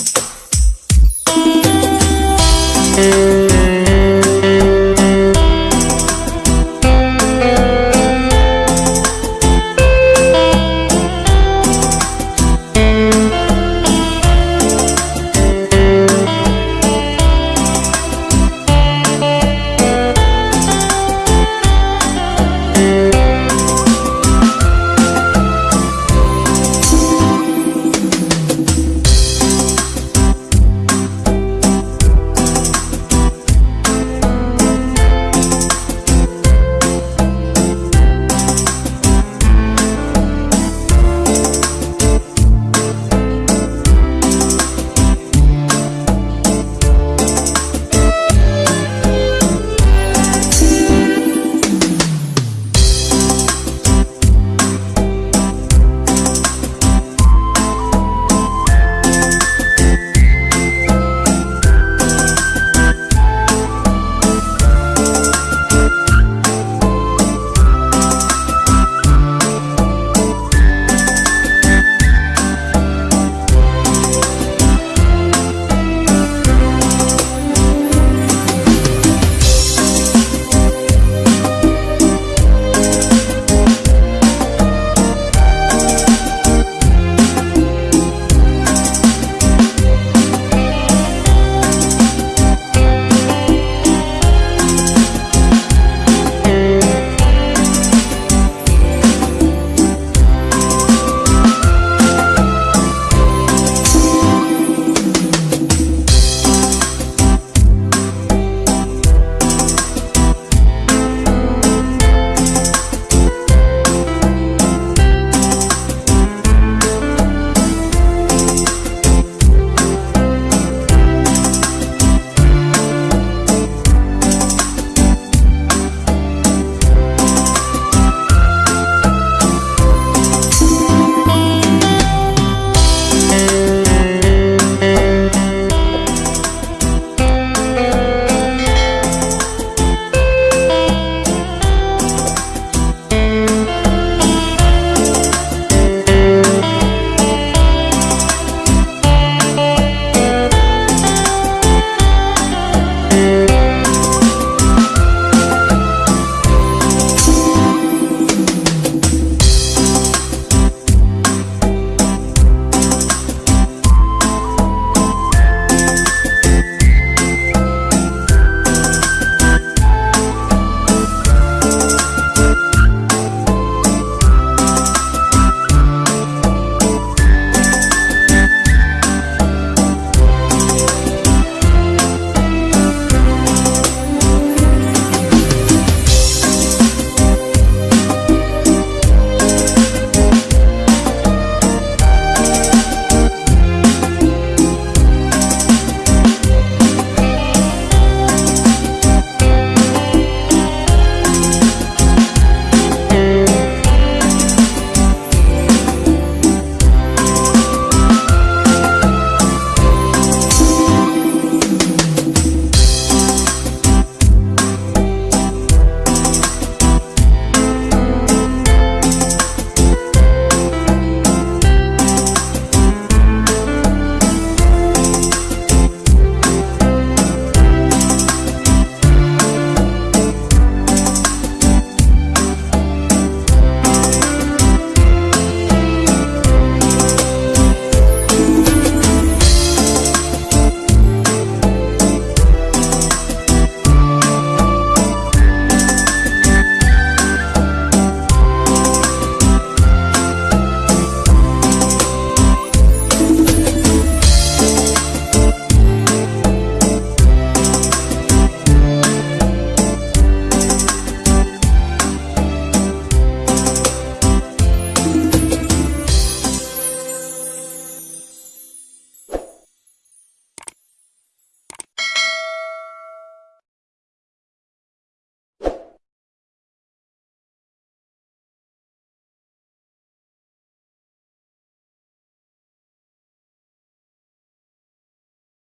you.